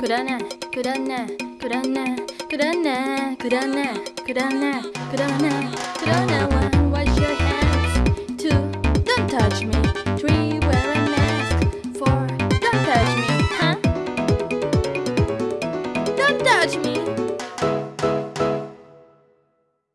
くだらないくだらないくだらないくだらないくだらないくだらないくだらないくだらない One, wash your hands. Two, don't touch me. Three, wear a mask. Four, don't touch me, huh? Don't touch me.